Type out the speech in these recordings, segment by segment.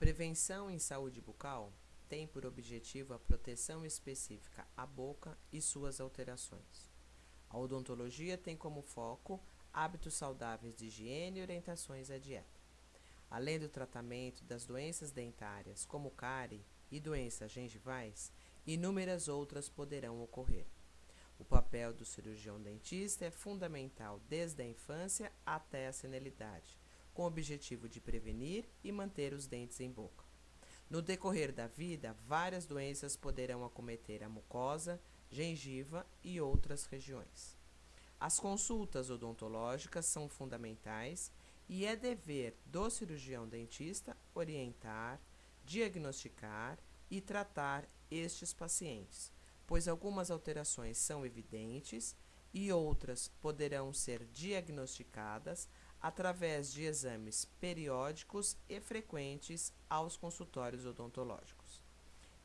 prevenção em saúde bucal tem por objetivo a proteção específica à boca e suas alterações. A odontologia tem como foco hábitos saudáveis de higiene e orientações à dieta. Além do tratamento das doenças dentárias, como cárie e doenças gengivais, inúmeras outras poderão ocorrer. O papel do cirurgião dentista é fundamental desde a infância até a senilidade, com o objetivo de prevenir e manter os dentes em boca. No decorrer da vida, várias doenças poderão acometer a mucosa, gengiva e outras regiões. As consultas odontológicas são fundamentais e é dever do cirurgião dentista orientar, diagnosticar e tratar estes pacientes, pois algumas alterações são evidentes e outras poderão ser diagnosticadas através de exames periódicos e frequentes aos consultórios odontológicos.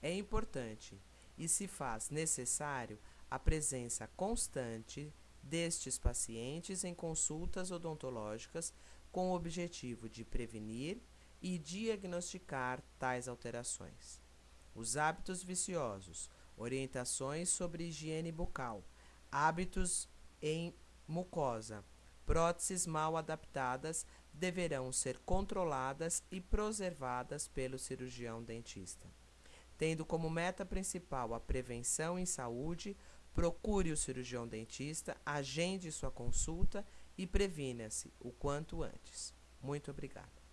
É importante e se faz necessário a presença constante destes pacientes em consultas odontológicas com o objetivo de prevenir e diagnosticar tais alterações. Os hábitos viciosos, orientações sobre higiene bucal, hábitos em mucosa, próteses mal adaptadas deverão ser controladas e preservadas pelo cirurgião dentista. Tendo como meta principal a prevenção em saúde, procure o cirurgião dentista, agende sua consulta e previna-se o quanto antes. Muito obrigada.